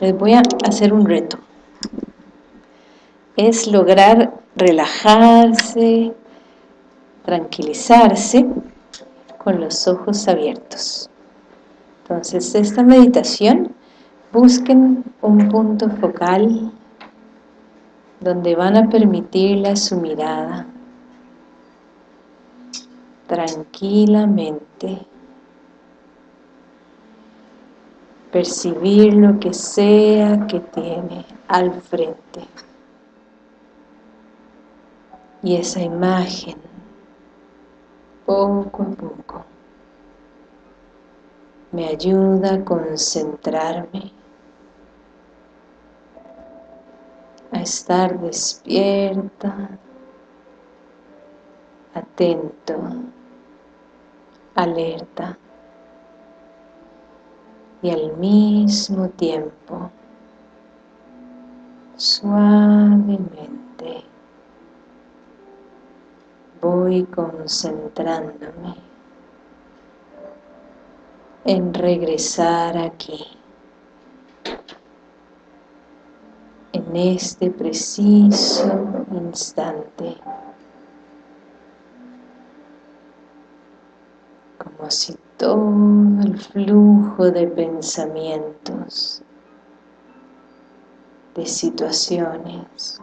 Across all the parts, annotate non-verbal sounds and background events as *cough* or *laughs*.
les voy a hacer un reto. Es lograr relajarse, tranquilizarse con los ojos abiertos. Entonces, esta meditación, busquen un punto focal donde van a permitirle su mirada tranquilamente percibir lo que sea que tiene al frente. Y esa imagen poco a poco me ayuda a concentrarme a estar despierta atento alerta y al mismo tiempo suavemente voy concentrándome en regresar aquí en este preciso instante si todo el flujo de pensamientos, de situaciones,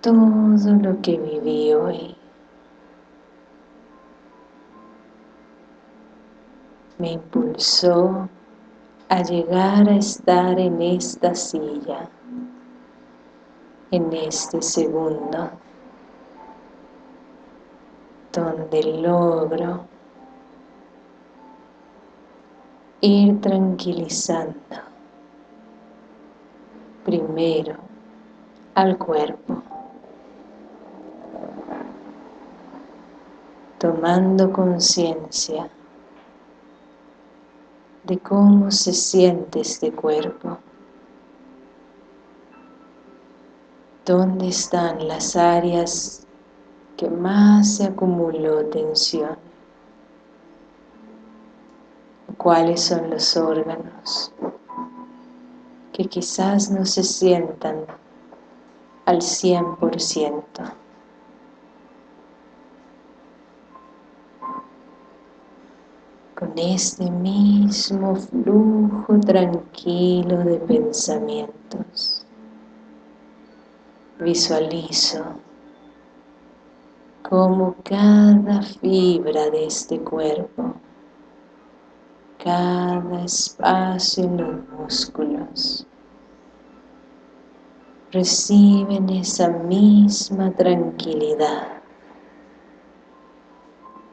todo lo que viví hoy me impulsó a llegar a estar en esta silla, en este segundo donde logro. Ir tranquilizando primero al cuerpo tomando conciencia de cómo se siente este cuerpo dónde están las áreas que más se acumuló tensión. ¿Cuáles son los órganos que quizás no se sientan al 100%? Con este mismo flujo tranquilo de pensamientos, visualizo como cada fibra de este cuerpo, cada espacio en los músculos, reciben esa misma tranquilidad,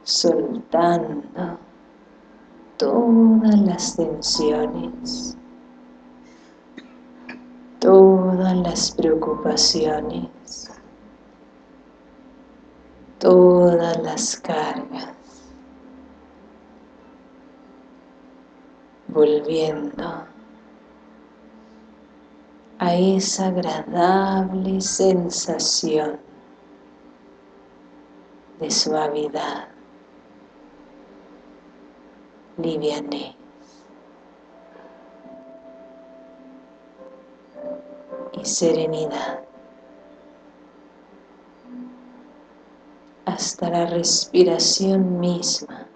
soltando todas las tensiones, todas las preocupaciones, todas las cargas, volviendo a esa agradable sensación de suavidad, livianez y serenidad. Hasta la respiración misma.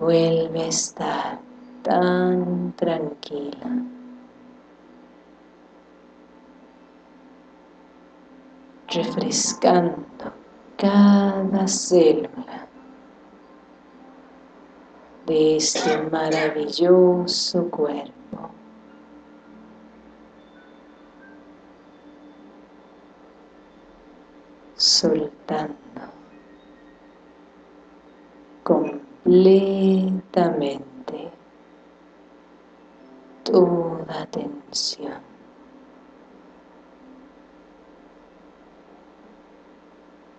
Vuelve a estar tan tranquila. refrescando cada célula de este maravilloso cuerpo. Soltando completamente toda tensión.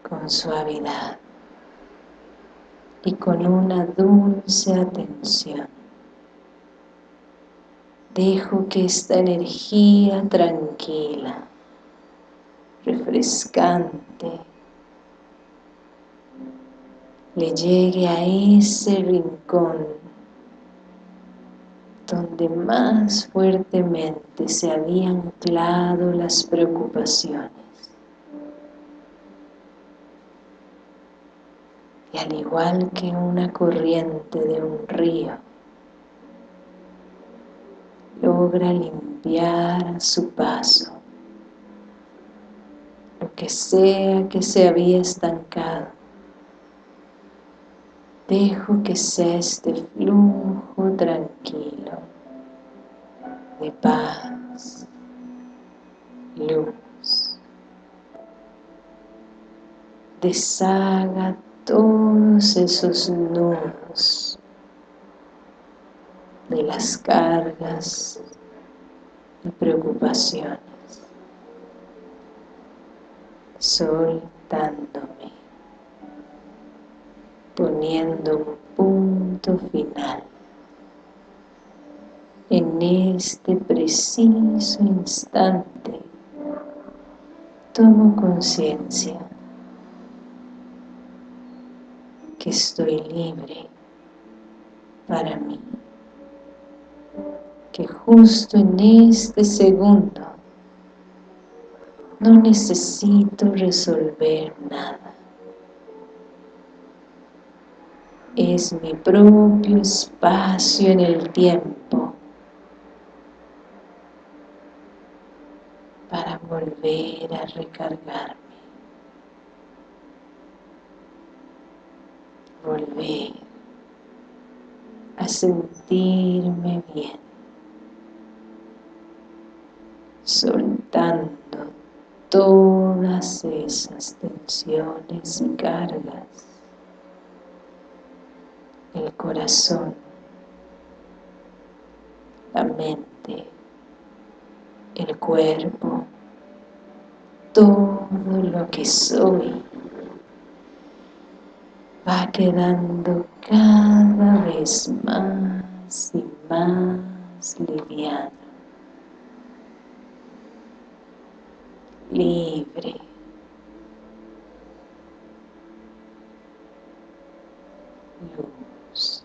Con suavidad y con una dulce atención. Dejo que esta energía tranquila refrescante le llegue a ese rincón donde más fuertemente se habían anclado las preocupaciones. Y al igual que una corriente de un río, logra limpiar a su paso que sea que se había estancado. Dejo que sea este flujo tranquilo de paz, luz. Deshaga todos esos nudos de las cargas y preocupaciones, soltándome, poniendo un punto final en este preciso instante. Tomo conciencia que estoy libre para mí que justo en este segundo no necesito resolver nada. Es mi propio espacio en el tiempo para volver a recargarme. Volver a sentirme bien. soltando todas esas tensiones y cargas el corazón la mente el cuerpo todo lo que soy va quedando cada vez más y más liviano libre. Luz.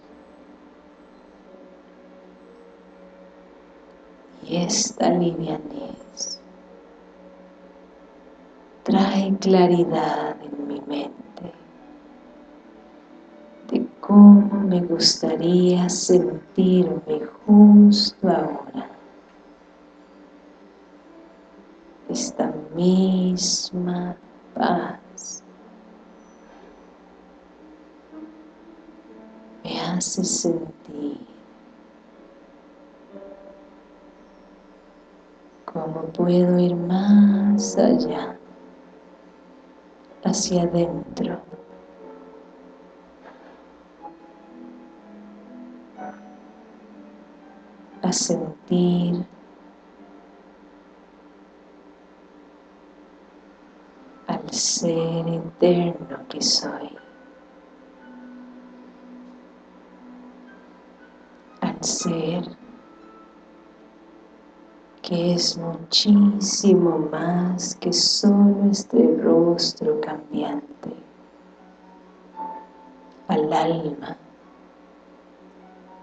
Y esta livianez trae claridad en mi mente de cómo me gustaría sentirme justo ahora. esta misma paz. Me hace sentir cómo puedo ir más allá hacia adentro. A sentir ser eterno que soy. Al ser que es muchísimo más que solo este rostro cambiante. Al alma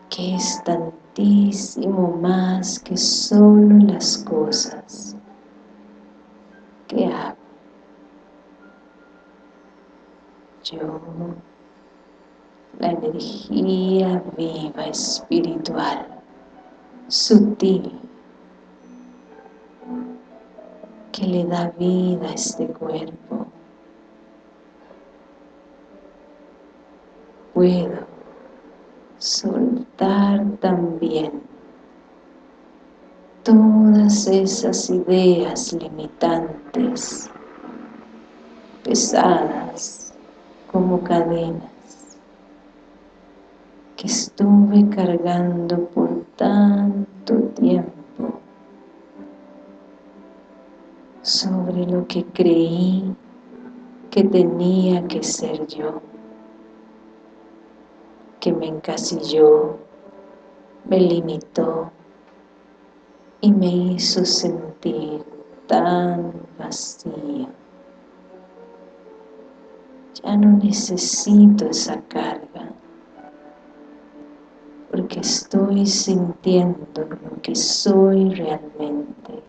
que es tantísimo más que solo las cosas que hago. Yo, la energía viva espiritual, sutil, que le da vida a este cuerpo. Puedo soltar también todas esas ideas limitantes, pesadas, como cadenas que estuve cargando por tanto tiempo sobre lo que creí que tenía que ser yo, que me encasilló, me limitó y me hizo sentir tan vacío ya no necesito esa carga que estoy sintiendo, lo que soy realmente.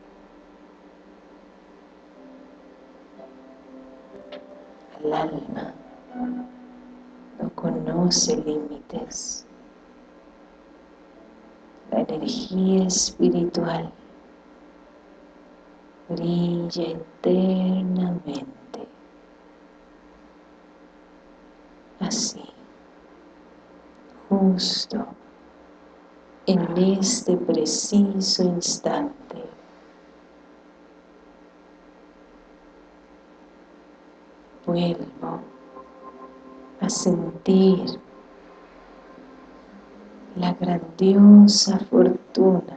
El alma no conoce límites. La energía espiritual brilla eternamente. Así, justo en este preciso instante. Vuelvo a sentir la grandiosa fortuna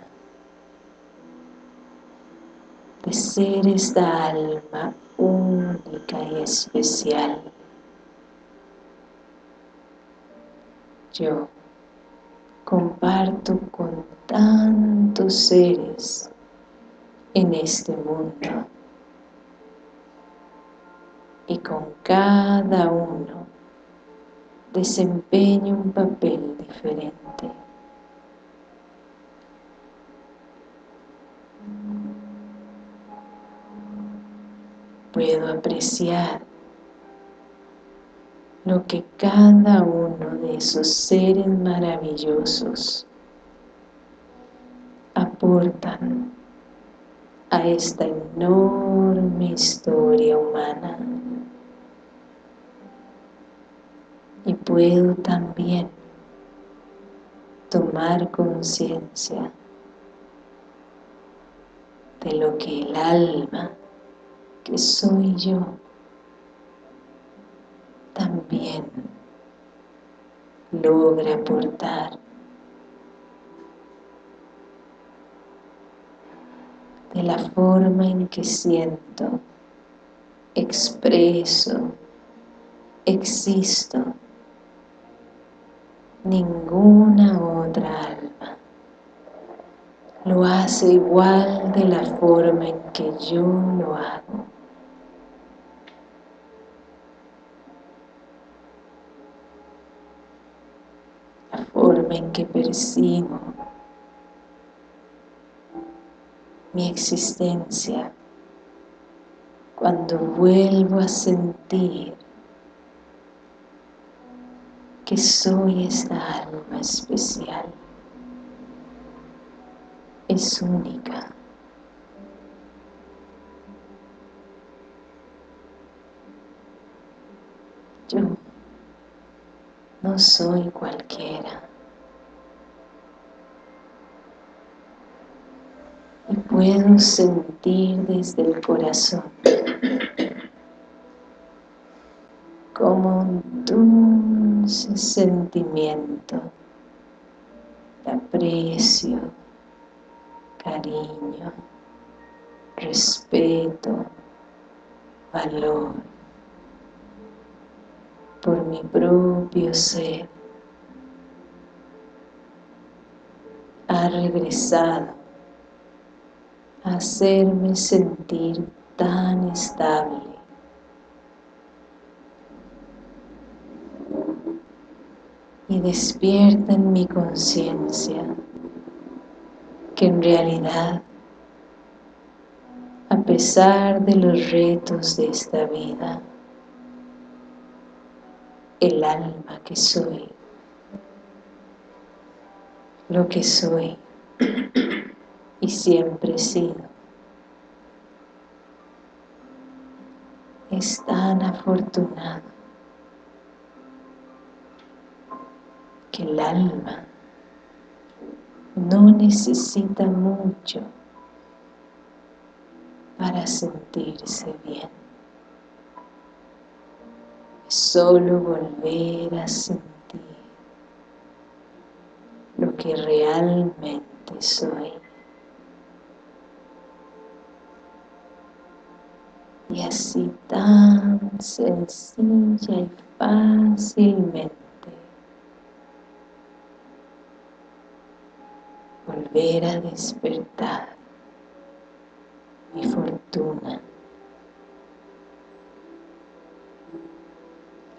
de ser esta alma única y especial. Yo comparto con tantos seres en este mundo y con cada uno desempeño un papel diferente. Puedo apreciar lo que cada uno de esos seres maravillosos aportan a esta enorme historia humana. Y puedo también tomar conciencia de lo que el alma, que soy yo, también logra aportar de la forma en que siento, expreso, existo, ninguna otra alma lo hace igual de la forma en que yo lo hago. La forma en que percibo mi existencia cuando vuelvo a sentir que soy esta alma especial. Es única. Yo no soy cualquiera y puedo sentir desde el corazón como un dulce sentimiento de aprecio, cariño, respeto, valor por mi propio ser. Ha regresado hacerme sentir tan estable. Y despierta en mi conciencia que en realidad, a pesar de los retos de esta vida, el alma que soy, lo que soy, y siempre he sido. Es tan afortunado que el alma no necesita mucho para sentirse bien. Solo volver a sentir lo que realmente soy. Y así tan sencilla y fácilmente volver a despertar mi fortuna.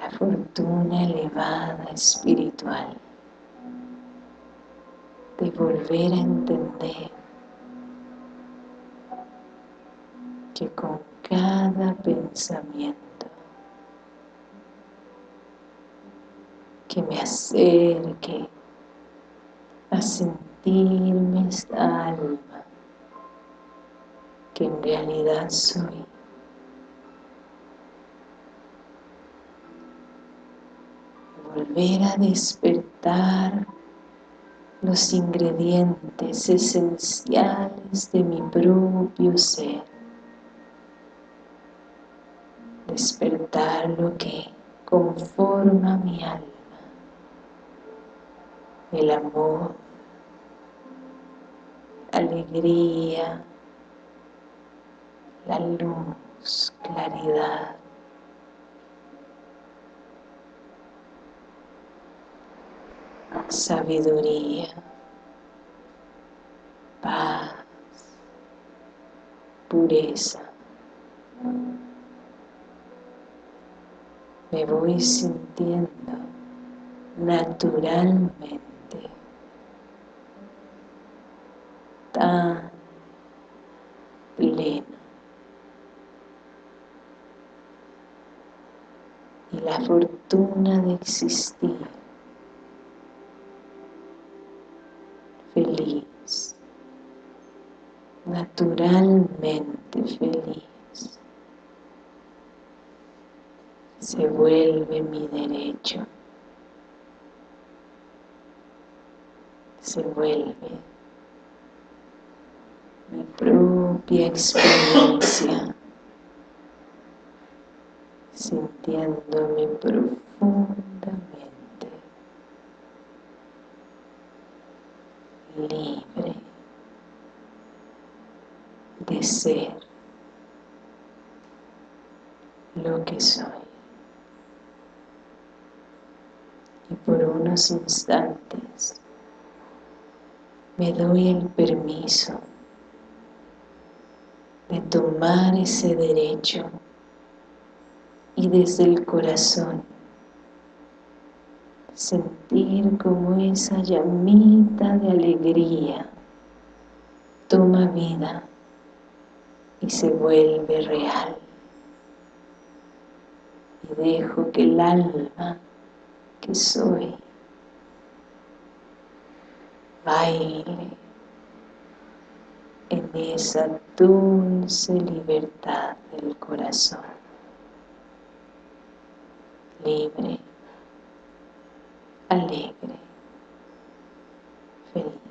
La fortuna elevada espiritual de volver a entender que con cada pensamiento que me acerque a sentirme esta alma que en realidad soy. Volver a despertar los ingredientes esenciales de mi propio ser despertar lo que conforma mi alma el amor alegría la luz, claridad sabiduría, paz, pureza. Me voy sintiendo naturalmente tan pleno. Y la fortuna de existir feliz, naturalmente feliz. Se vuelve mi derecho, se vuelve mi propia experiencia, sintiéndome profundamente libre de ser lo que soy. Y por unos instantes me doy el permiso de tomar ese derecho y desde el corazón sentir como esa llamita de alegría toma vida y se vuelve real. Y dejo que el alma que soy baile en esa dulce libertad del corazón, libre alegre, feliz.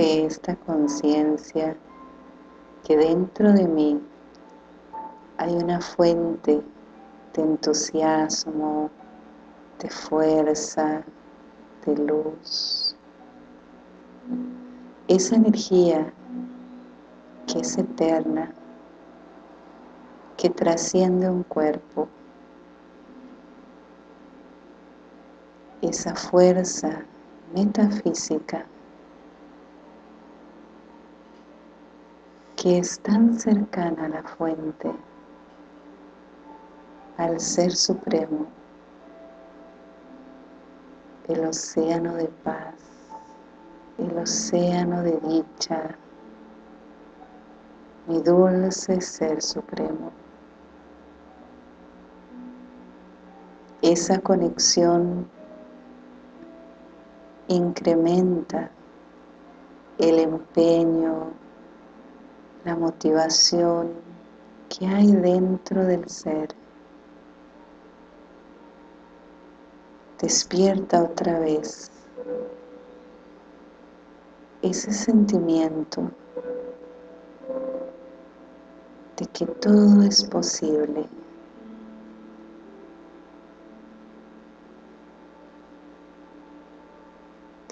Desde esta conciencia que dentro de mí hay una fuente de entusiasmo, de fuerza, de luz. Esa energía que es eterna, que trasciende un cuerpo. Esa fuerza metafísica que es tan cercana a la fuente, al Ser Supremo, el océano de paz, el océano de dicha, mi dulce Ser Supremo. Esa conexión incrementa el empeño, la motivación que hay dentro del ser. despierta otra vez ese sentimiento de que todo es posible.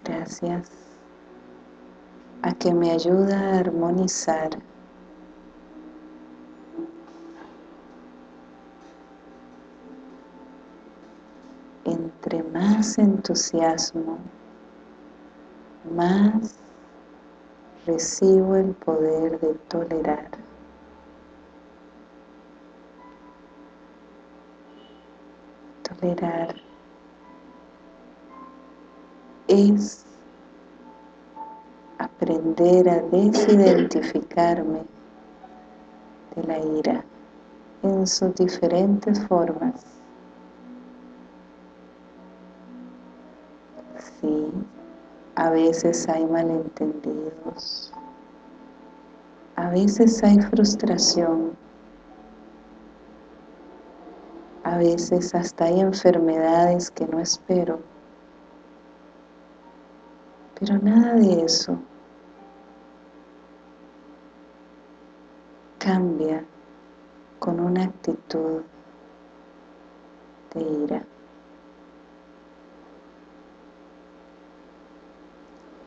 Gracias a que me ayuda a armonizar más entusiasmo, más recibo el poder de tolerar. Tolerar es aprender a desidentificarme de la ira en sus diferentes formas. Sí, a veces hay malentendidos, a veces hay frustración, a veces hasta hay enfermedades que no espero, pero nada de eso cambia con una actitud de ira.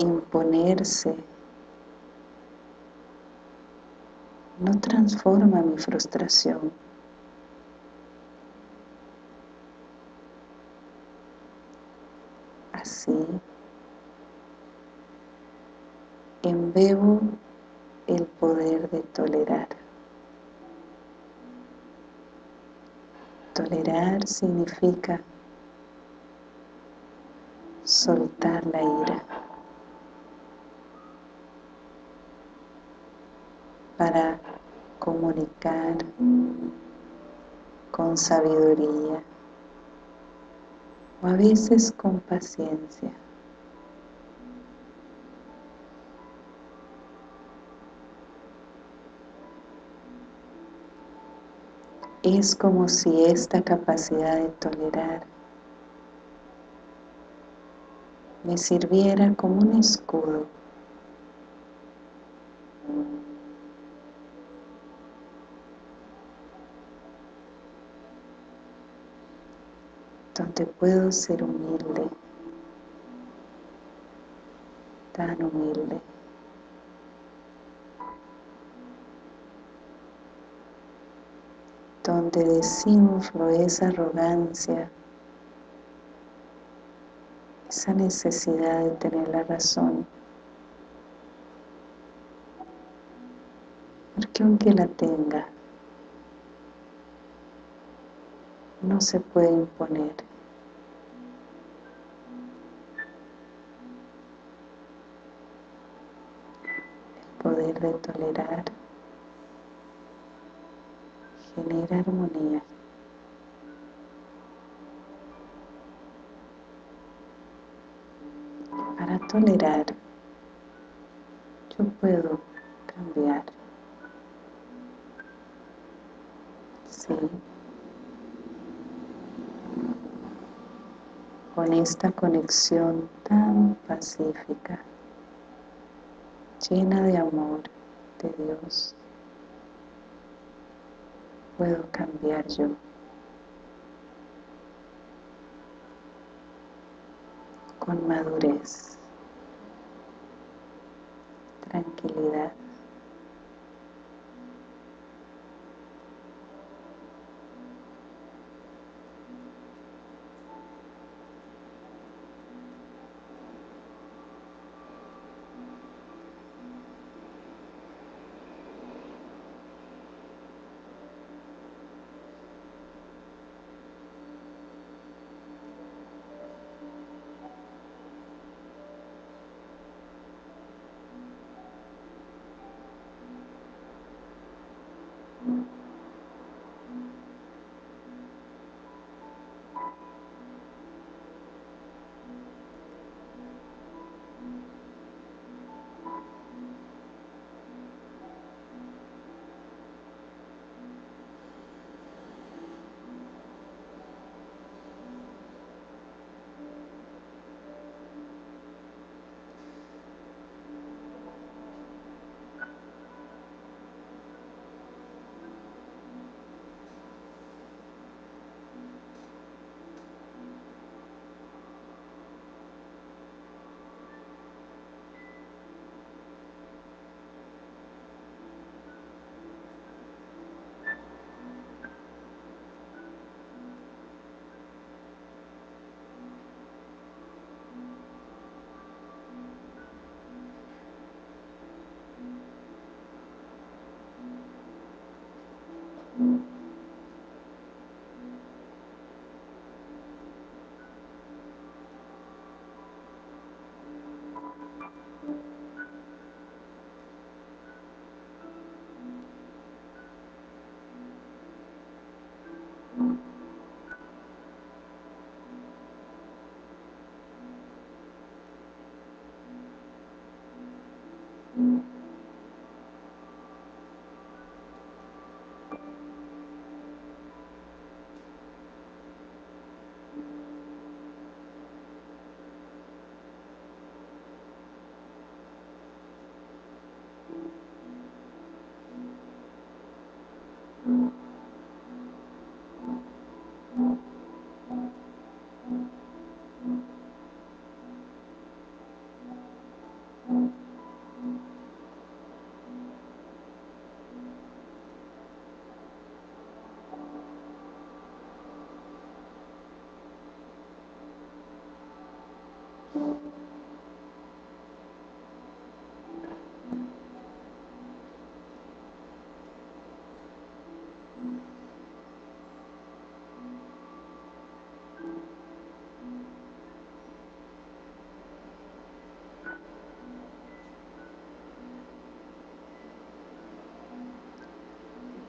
Imponerse no transforma mi frustración. Así, embebo el poder de tolerar. Tolerar significa soltar la ira para comunicar con sabiduría o a veces con paciencia. Es como si esta capacidad de tolerar me sirviera como un escudo donde puedo ser humilde, tan humilde. donde desinflo esa arrogancia, esa necesidad de tener la razón. Porque aunque la tenga, no se puede imponer. El poder de tolerar genera armonía. Para tolerar, yo puedo cambiar. Sí. Con esta conexión tan pacífica, llena de amor de Dios puedo cambiar yo. Con madurez, tranquilidad.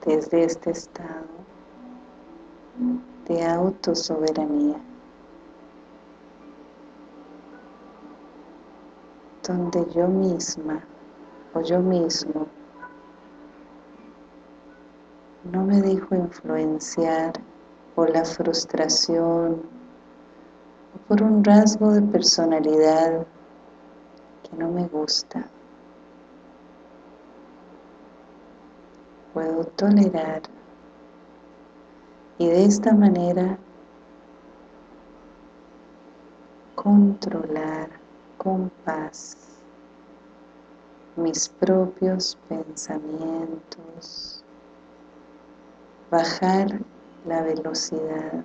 desde este estado de autosoberanía. Donde yo misma o yo mismo no me dejo influenciar por la frustración o por un rasgo de personalidad que no me gusta. Puedo tolerar y de esta manera controlar con paz mis propios pensamientos, bajar la velocidad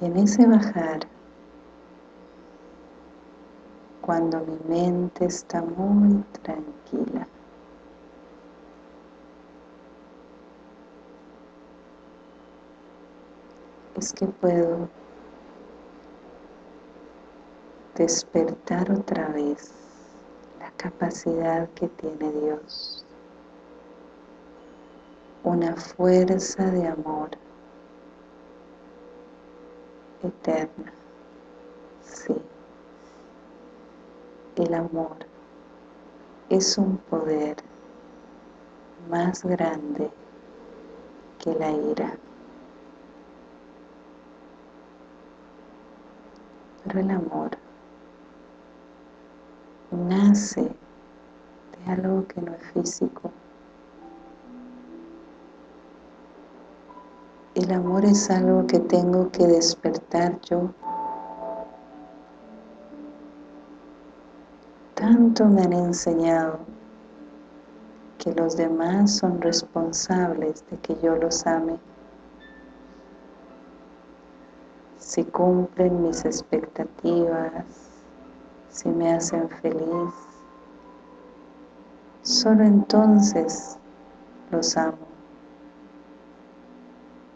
en ese bajar cuando mi mente está muy tranquila. Es que puedo despertar otra vez la capacidad que tiene Dios, una fuerza de amor eterna, sí. El amor es un poder más grande que la ira. Pero el amor nace de algo que no es físico. El amor es algo que tengo que despertar yo tanto me han enseñado que los demás son responsables de que yo los ame. Si cumplen mis expectativas, si me hacen feliz, solo entonces los amo.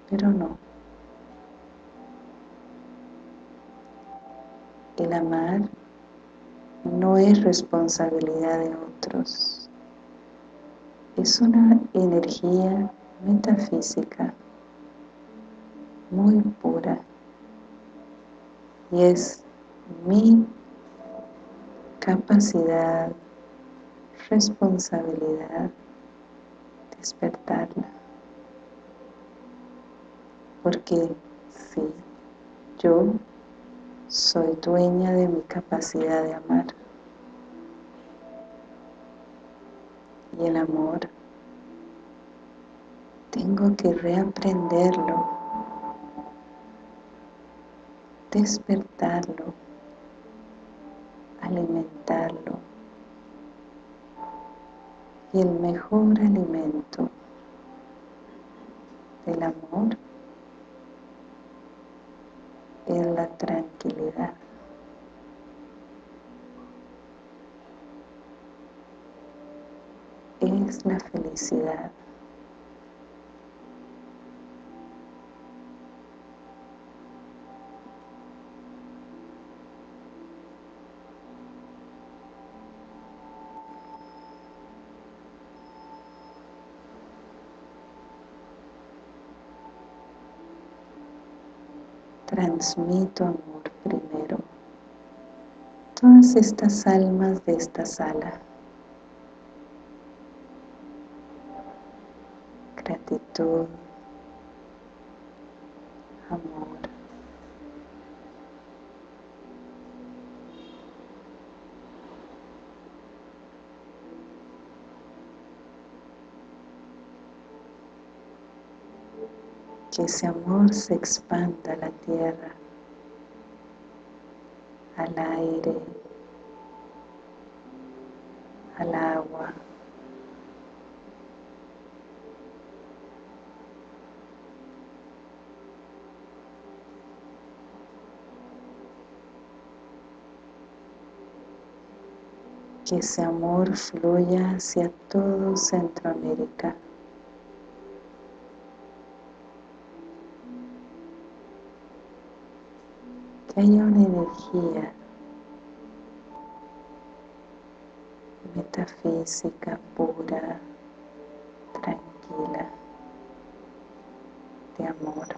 Pero no. El amar no es responsabilidad de otros. Es una energía metafísica muy pura y es mi capacidad, responsabilidad despertarla. Porque si yo soy dueña de mi capacidad de amar. Y el amor tengo que reaprenderlo, despertarlo, alimentarlo. Y el mejor alimento del amor es la tranquilidad. Es la felicidad. Transmito amor primero. Todas estas almas de esta sala. Gratitud, amor. Que ese amor se expanda a la tierra, al aire, al agua. Que ese amor fluya hacia todo Centroamérica. Que haya una energía metafísica pura, tranquila, de amor.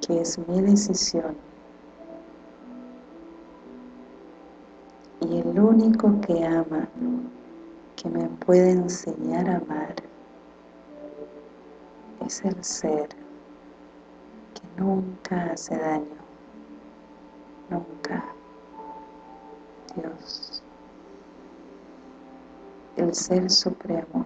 que es mi decisión único que ama, que me puede enseñar a amar, es el ser que nunca hace daño, nunca. Dios, el Ser Supremo,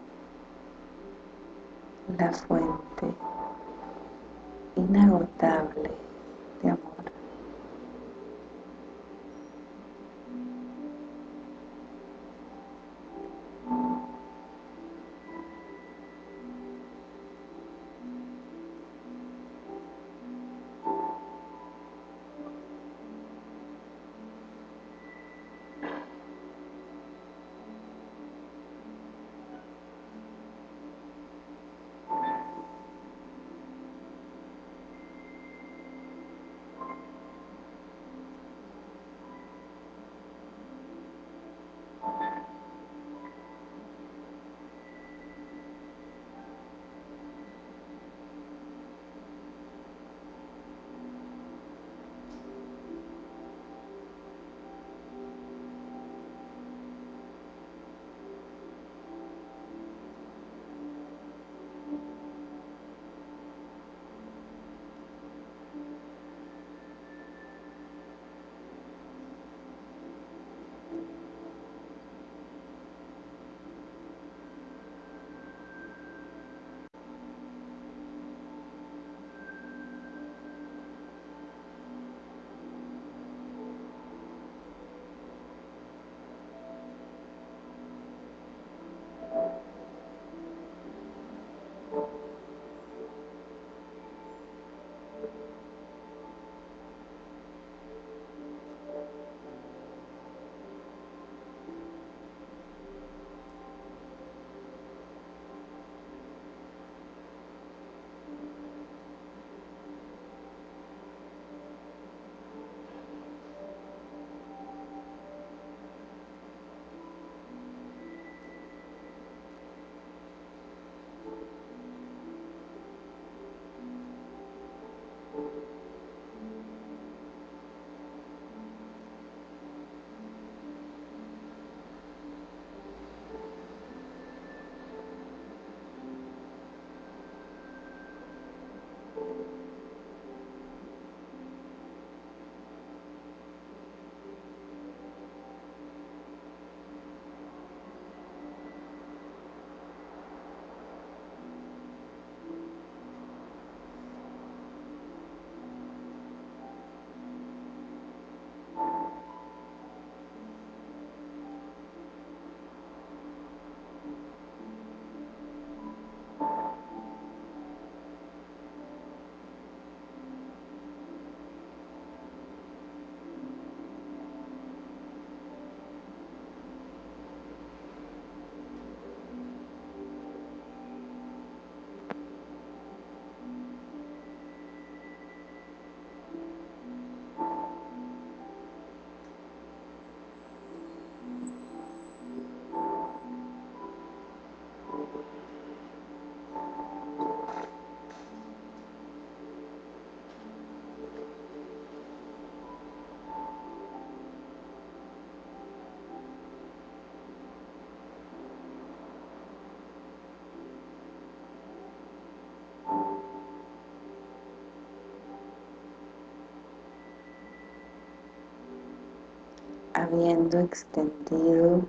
habiendo extendido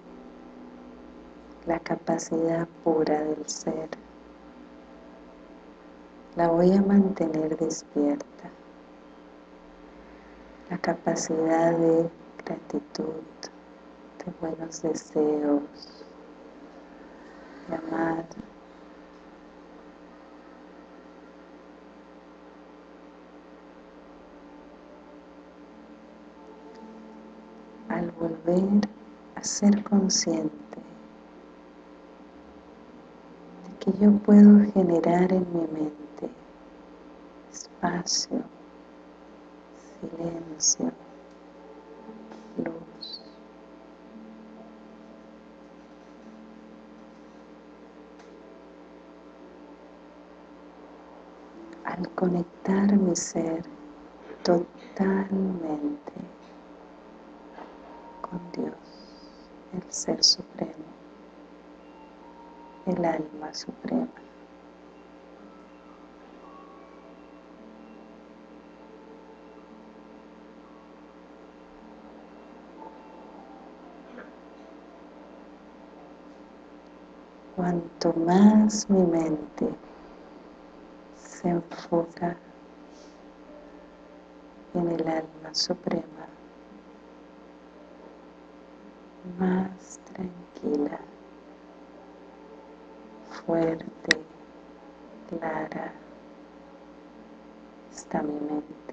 la capacidad pura del ser. La voy a mantener despierta. La capacidad de gratitud, de buenos deseos, de amar. al volver a ser consciente de que yo puedo generar en mi mente espacio, silencio, luz. Al conectar mi ser totalmente con Dios, el Ser Supremo, el Alma Suprema. Cuanto más mi mente se enfoca en el alma suprema, más tranquila, fuerte, clara está mi mente.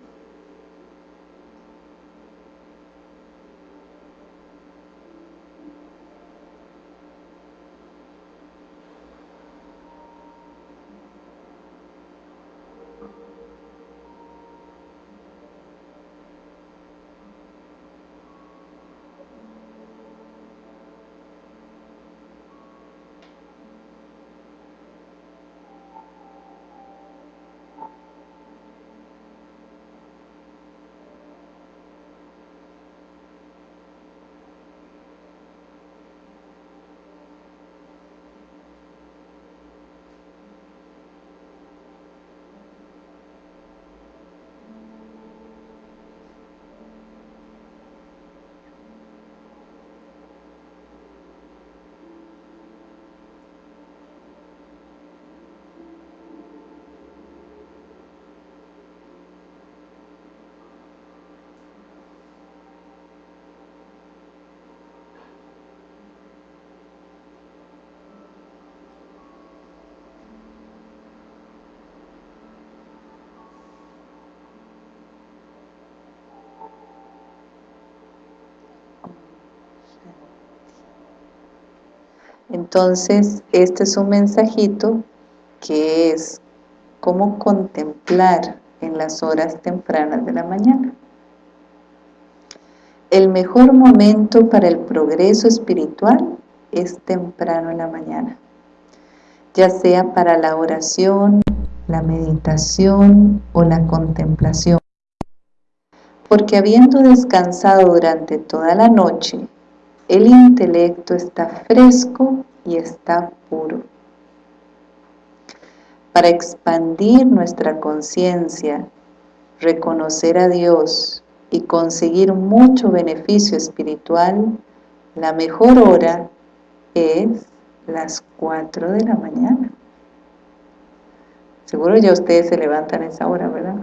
Entonces, este es un mensajito que es cómo contemplar en las horas tempranas de la mañana. El mejor momento para el progreso espiritual es temprano en la mañana, ya sea para la oración, la meditación o la contemplación. Porque habiendo descansado durante toda la noche, el intelecto está fresco y está puro. Para expandir nuestra conciencia, reconocer a Dios y conseguir mucho beneficio espiritual, la mejor hora es las 4 de la mañana. Seguro ya ustedes se levantan a esa hora, ¿verdad?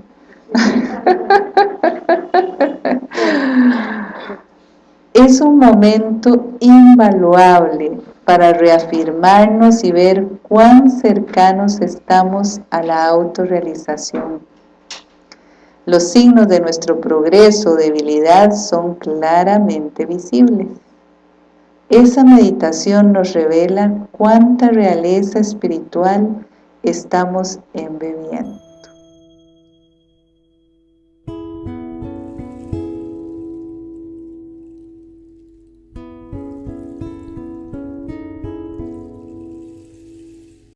*laughs* Es un momento invaluable para reafirmarnos y ver cuán cercanos estamos a la autorrealización. Los signos de nuestro progreso o debilidad son claramente visibles. Esa meditación nos revela cuánta realeza espiritual estamos embebiendo.